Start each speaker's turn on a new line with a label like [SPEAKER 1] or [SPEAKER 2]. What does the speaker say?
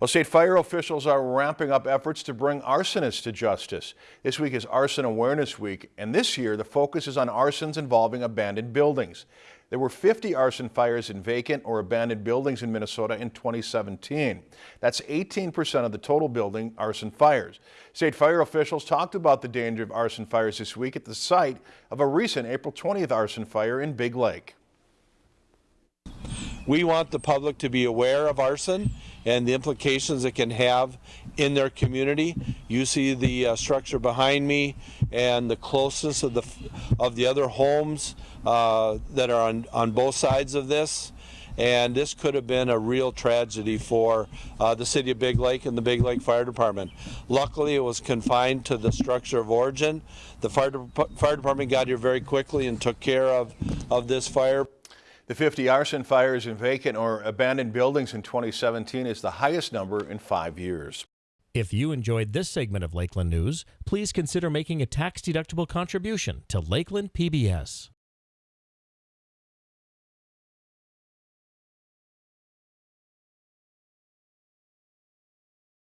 [SPEAKER 1] Well, state fire officials are ramping up efforts to bring arsonists to justice. This week is Arson Awareness Week, and this year the focus is on arsons involving abandoned buildings. There were 50 arson fires in vacant or abandoned buildings in Minnesota in 2017. That's 18% of the total building arson fires. State fire officials talked about the danger of arson fires this week at the site of a recent April 20th arson fire in Big Lake.
[SPEAKER 2] We want the public to be aware of arson and the implications it can have in their community. You see the uh, structure behind me and the closeness of the of the other homes uh, that are on, on both sides of this. And this could have been a real tragedy for uh, the city of Big Lake and the Big Lake Fire Department. Luckily, it was confined to the structure of origin. The fire, de fire department got here very quickly and took care of, of this fire.
[SPEAKER 1] The 50 arson fires in vacant or abandoned buildings in 2017 is the highest number in five years.
[SPEAKER 3] If you enjoyed this segment of Lakeland News, please consider making a tax-deductible contribution to Lakeland PBS.